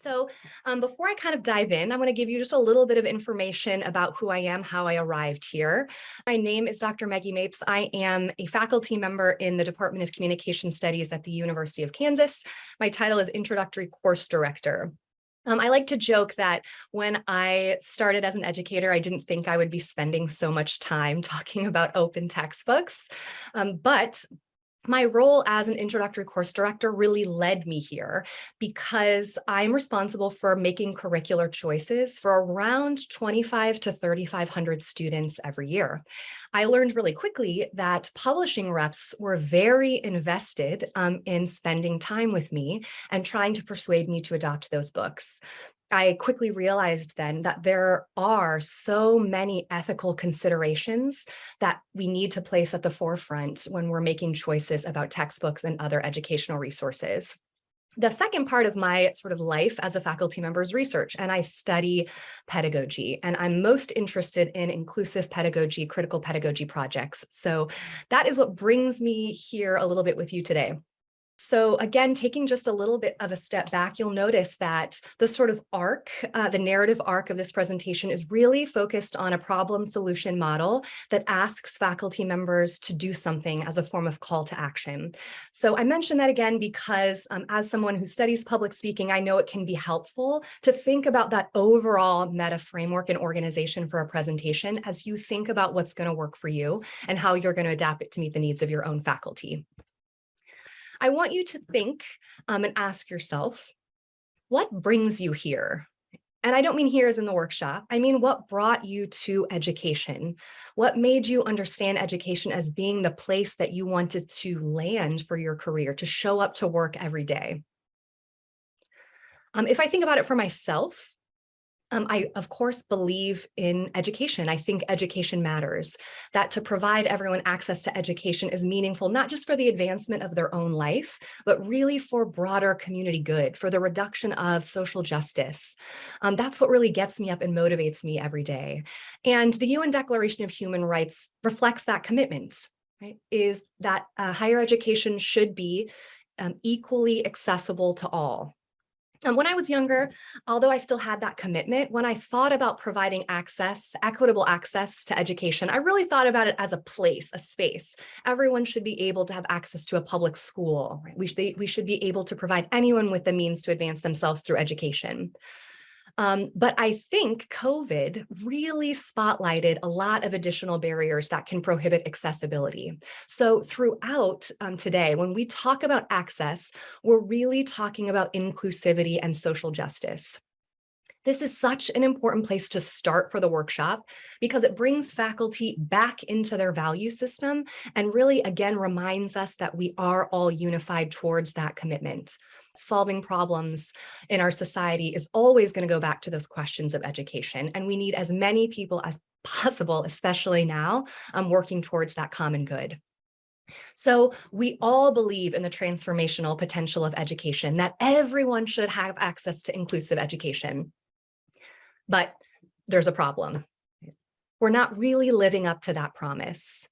So um, before I kind of dive in, I want to give you just a little bit of information about who I am, how I arrived here. My name is Dr. Maggie Mapes. I am a faculty member in the Department of Communication Studies at the University of Kansas. My title is Introductory Course Director. Um, I like to joke that when I started as an educator, I didn't think I would be spending so much time talking about open textbooks. Um, but my role as an introductory course director really led me here because I'm responsible for making curricular choices for around 25 to 3,500 students every year. I learned really quickly that publishing reps were very invested um, in spending time with me and trying to persuade me to adopt those books. I quickly realized then that there are so many ethical considerations that we need to place at the forefront when we're making choices about textbooks and other educational resources. The second part of my sort of life as a faculty member is research, and I study pedagogy, and I'm most interested in inclusive pedagogy, critical pedagogy projects. So that is what brings me here a little bit with you today. So again, taking just a little bit of a step back, you'll notice that the sort of arc, uh, the narrative arc of this presentation is really focused on a problem solution model that asks faculty members to do something as a form of call to action. So I mention that again because um, as someone who studies public speaking, I know it can be helpful to think about that overall meta framework and organization for a presentation as you think about what's going to work for you and how you're going to adapt it to meet the needs of your own faculty. I want you to think um, and ask yourself, what brings you here? And I don't mean here as in the workshop. I mean, what brought you to education? What made you understand education as being the place that you wanted to land for your career, to show up to work every day? Um, if I think about it for myself, um, I, of course, believe in education. I think education matters, that to provide everyone access to education is meaningful, not just for the advancement of their own life, but really for broader community good, for the reduction of social justice. Um, that's what really gets me up and motivates me every day. And the UN Declaration of Human Rights reflects that commitment, right? Is that uh, higher education should be um, equally accessible to all. And when I was younger, although I still had that commitment, when I thought about providing access, equitable access to education, I really thought about it as a place, a space. Everyone should be able to have access to a public school. Right? We, should, we should be able to provide anyone with the means to advance themselves through education. Um, but I think COVID really spotlighted a lot of additional barriers that can prohibit accessibility. So throughout um, today, when we talk about access, we're really talking about inclusivity and social justice. This is such an important place to start for the workshop because it brings faculty back into their value system and really again reminds us that we are all unified towards that commitment solving problems in our society is always going to go back to those questions of education. And we need as many people as possible, especially now, um, working towards that common good. So we all believe in the transformational potential of education, that everyone should have access to inclusive education. But there's a problem. We're not really living up to that promise.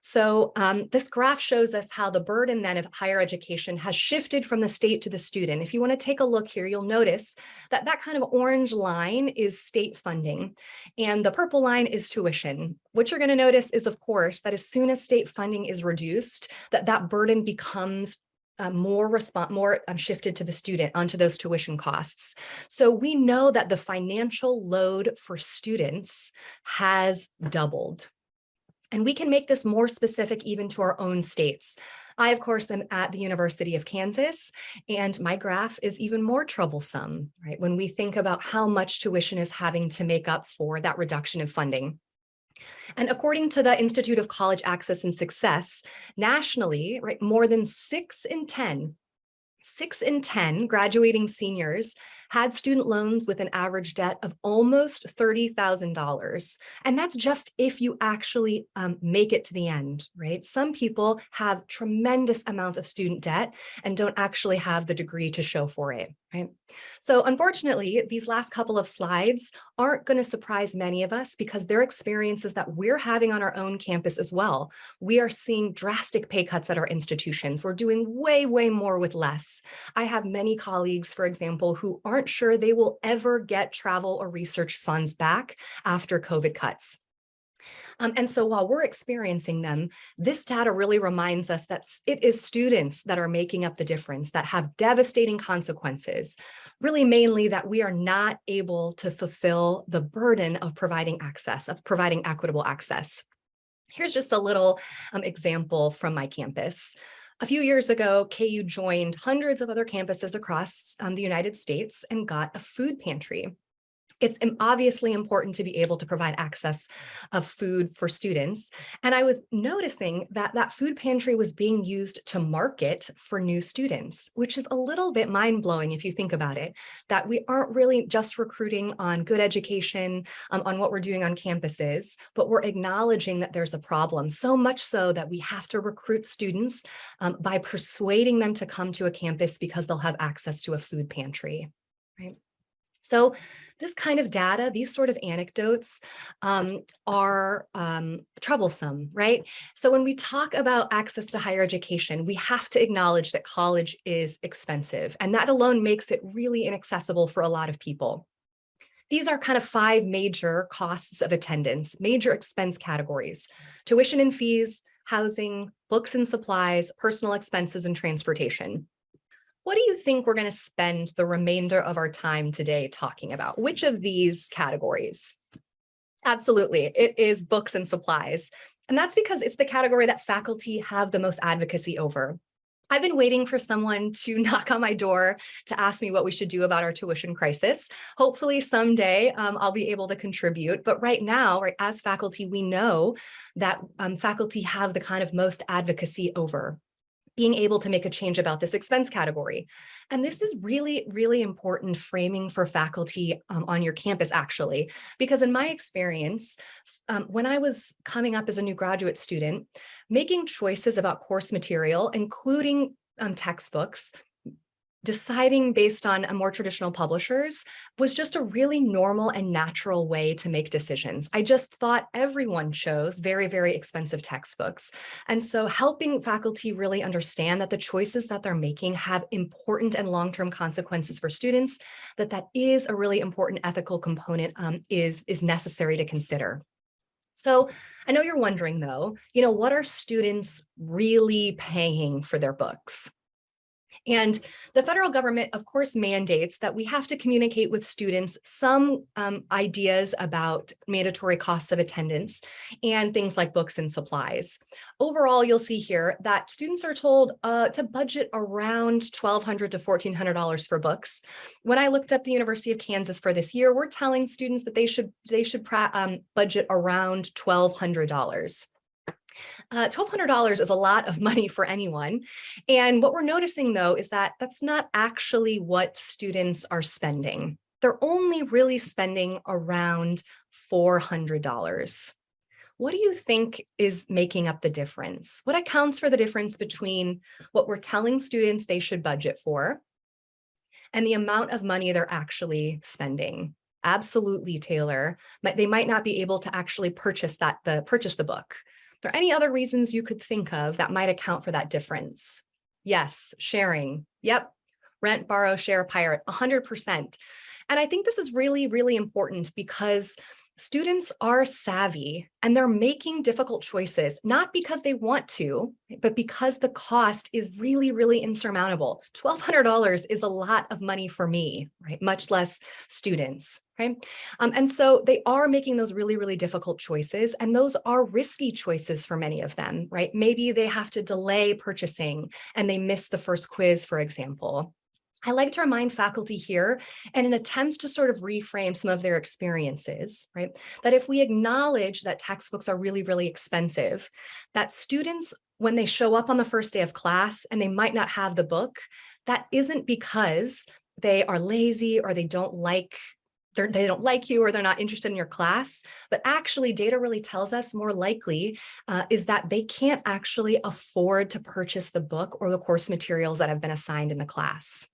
So um, this graph shows us how the burden then of higher education has shifted from the state to the student. If you want to take a look here, you'll notice that that kind of orange line is state funding and the purple line is tuition. What you're going to notice is, of course, that as soon as state funding is reduced, that that burden becomes uh, more response, more um, shifted to the student onto those tuition costs. So we know that the financial load for students has doubled. And we can make this more specific even to our own states. I, of course, am at the University of Kansas, and my graph is even more troublesome, right? When we think about how much tuition is having to make up for that reduction in funding. And according to the Institute of College Access and Success, nationally, right, more than six in 10 six in 10 graduating seniors had student loans with an average debt of almost $30,000. And that's just if you actually um, make it to the end, right? Some people have tremendous amounts of student debt and don't actually have the degree to show for it. Right? So unfortunately, these last couple of slides aren't going to surprise many of us because they're experiences that we're having on our own campus as well. We are seeing drastic pay cuts at our institutions. We're doing way, way more with less. I have many colleagues, for example, who aren't sure they will ever get travel or research funds back after COVID cuts. Um, and so while we're experiencing them, this data really reminds us that it is students that are making up the difference, that have devastating consequences, really mainly that we are not able to fulfill the burden of providing access, of providing equitable access. Here's just a little um, example from my campus. A few years ago, KU joined hundreds of other campuses across um, the United States and got a food pantry it's obviously important to be able to provide access of food for students. And I was noticing that that food pantry was being used to market for new students, which is a little bit mind blowing if you think about it, that we aren't really just recruiting on good education, um, on what we're doing on campuses, but we're acknowledging that there's a problem, so much so that we have to recruit students um, by persuading them to come to a campus because they'll have access to a food pantry? So this kind of data, these sort of anecdotes um, are um, troublesome, right? So when we talk about access to higher education, we have to acknowledge that college is expensive and that alone makes it really inaccessible for a lot of people. These are kind of five major costs of attendance, major expense categories, tuition and fees, housing, books and supplies, personal expenses, and transportation. What do you think we're going to spend the remainder of our time today talking about? Which of these categories? Absolutely, it is books and supplies. And that's because it's the category that faculty have the most advocacy over. I've been waiting for someone to knock on my door to ask me what we should do about our tuition crisis. Hopefully someday um, I'll be able to contribute. But right now, right, as faculty, we know that um, faculty have the kind of most advocacy over being able to make a change about this expense category. And this is really, really important framing for faculty um, on your campus, actually, because in my experience, um, when I was coming up as a new graduate student, making choices about course material, including um, textbooks, deciding based on a more traditional publishers was just a really normal and natural way to make decisions. I just thought everyone chose very, very expensive textbooks. And so helping faculty really understand that the choices that they're making have important and long-term consequences for students, that that is a really important ethical component um, is, is necessary to consider. So I know you're wondering though, you know, what are students really paying for their books? And the federal government, of course, mandates that we have to communicate with students some um, ideas about mandatory costs of attendance and things like books and supplies. Overall, you'll see here that students are told uh, to budget around 1,200 to $1,400 for books. When I looked up the University of Kansas for this year, we're telling students that they should they should um, budget around $1,200. Uh, $1,200 is a lot of money for anyone. And what we're noticing though is that that's not actually what students are spending. They're only really spending around $400. What do you think is making up the difference? What accounts for the difference between what we're telling students they should budget for and the amount of money they're actually spending? Absolutely, Taylor. They might not be able to actually purchase that the purchase the book there any other reasons you could think of that might account for that difference? Yes, sharing. Yep. Rent, borrow, share, pirate, 100%. And I think this is really, really important because students are savvy and they're making difficult choices, not because they want to, but because the cost is really, really insurmountable. $1,200 is a lot of money for me, right? Much less students, right? Um, and so they are making those really, really difficult choices. And those are risky choices for many of them, right? Maybe they have to delay purchasing and they miss the first quiz, for example. I like to remind faculty here in an attempt to sort of reframe some of their experiences, right? That if we acknowledge that textbooks are really, really expensive, that students, when they show up on the first day of class and they might not have the book, that isn't because they are lazy or they don't like they don't like you or they're not interested in your class, but actually data really tells us more likely uh, is that they can't actually afford to purchase the book or the course materials that have been assigned in the class.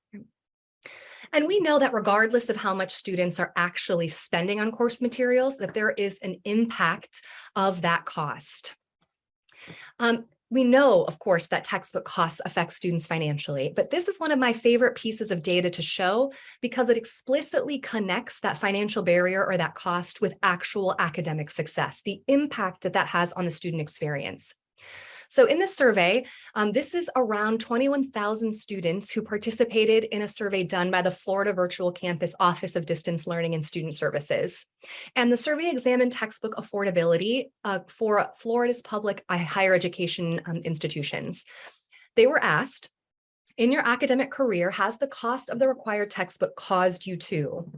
And we know that regardless of how much students are actually spending on course materials, that there is an impact of that cost. Um, we know, of course, that textbook costs affect students financially, but this is one of my favorite pieces of data to show because it explicitly connects that financial barrier or that cost with actual academic success, the impact that that has on the student experience. So in this survey, um, this is around 21,000 students who participated in a survey done by the Florida Virtual Campus Office of Distance Learning and Student Services. And the survey examined textbook affordability uh, for Florida's public higher education um, institutions. They were asked, in your academic career, has the cost of the required textbook caused you to?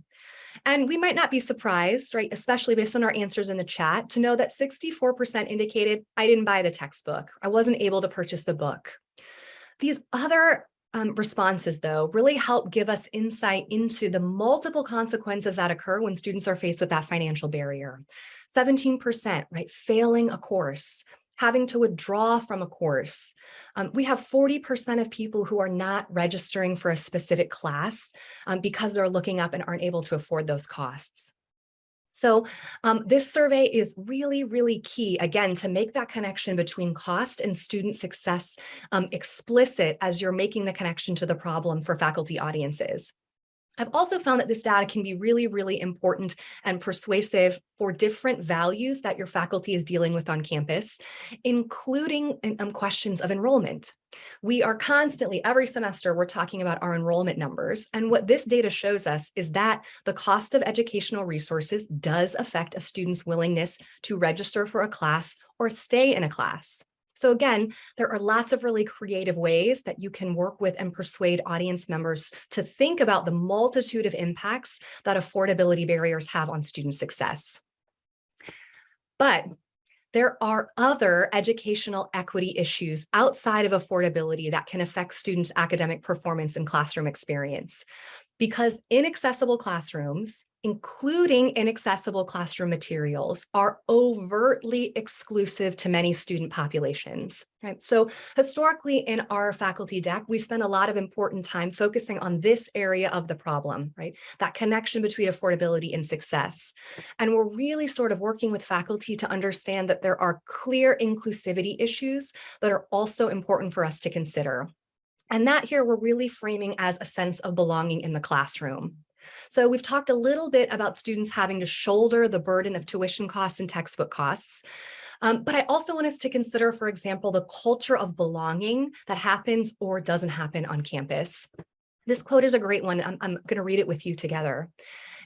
And we might not be surprised, right, especially based on our answers in the chat, to know that 64% indicated I didn't buy the textbook. I wasn't able to purchase the book. These other um, responses, though, really help give us insight into the multiple consequences that occur when students are faced with that financial barrier. 17%, right, failing a course, having to withdraw from a course. Um, we have 40% of people who are not registering for a specific class um, because they're looking up and aren't able to afford those costs. So um, this survey is really, really key, again, to make that connection between cost and student success um, explicit as you're making the connection to the problem for faculty audiences. I've also found that this data can be really, really important and persuasive for different values that your faculty is dealing with on campus, including um, questions of enrollment. We are constantly, every semester, we're talking about our enrollment numbers. And what this data shows us is that the cost of educational resources does affect a student's willingness to register for a class or stay in a class. So again, there are lots of really creative ways that you can work with and persuade audience members to think about the multitude of impacts that affordability barriers have on student success. But there are other educational equity issues outside of affordability that can affect students' academic performance and classroom experience. Because inaccessible classrooms including inaccessible classroom materials, are overtly exclusive to many student populations. Right? So historically in our faculty deck, we spend a lot of important time focusing on this area of the problem, right? That connection between affordability and success. And we're really sort of working with faculty to understand that there are clear inclusivity issues that are also important for us to consider. And that here we're really framing as a sense of belonging in the classroom. So we've talked a little bit about students having to shoulder the burden of tuition costs and textbook costs. Um, but I also want us to consider, for example, the culture of belonging that happens or doesn't happen on campus. This quote is a great one. I'm, I'm going to read it with you together.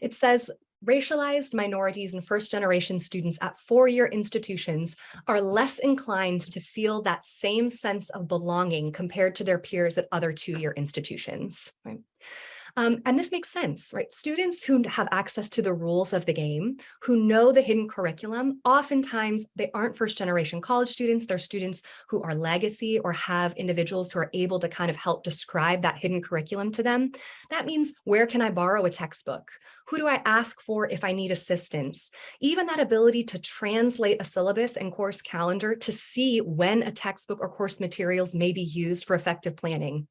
It says, racialized minorities and first generation students at four-year institutions are less inclined to feel that same sense of belonging compared to their peers at other two-year institutions. Right? Um, and this makes sense, right? Students who have access to the rules of the game, who know the hidden curriculum, oftentimes they aren't first generation college students, they're students who are legacy or have individuals who are able to kind of help describe that hidden curriculum to them. That means where can I borrow a textbook? Who do I ask for if I need assistance? Even that ability to translate a syllabus and course calendar to see when a textbook or course materials may be used for effective planning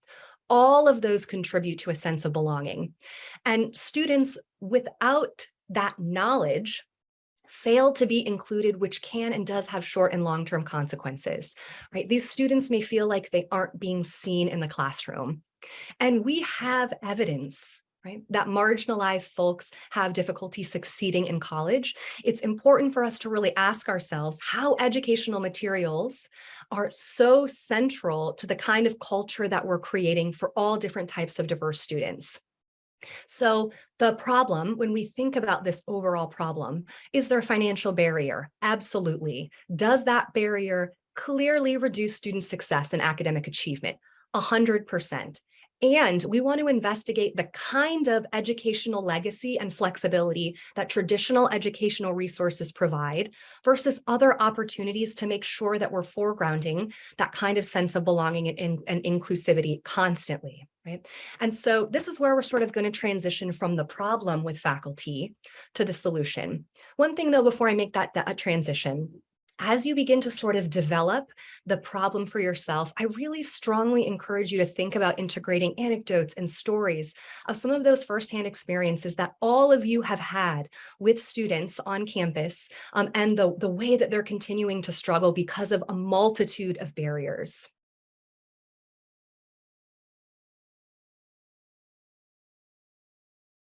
all of those contribute to a sense of belonging. And students without that knowledge fail to be included, which can and does have short and long-term consequences, right? These students may feel like they aren't being seen in the classroom. And we have evidence right? That marginalized folks have difficulty succeeding in college. It's important for us to really ask ourselves how educational materials are so central to the kind of culture that we're creating for all different types of diverse students. So the problem, when we think about this overall problem, is there a financial barrier? Absolutely. Does that barrier clearly reduce student success and academic achievement? 100%. And we want to investigate the kind of educational legacy and flexibility that traditional educational resources provide versus other opportunities to make sure that we're foregrounding that kind of sense of belonging and, and inclusivity constantly. Right. And so this is where we're sort of going to transition from the problem with faculty to the solution. One thing though, before I make that, that transition, as you begin to sort of develop the problem for yourself, I really strongly encourage you to think about integrating anecdotes and stories of some of those firsthand experiences that all of you have had with students on campus um, and the, the way that they're continuing to struggle because of a multitude of barriers.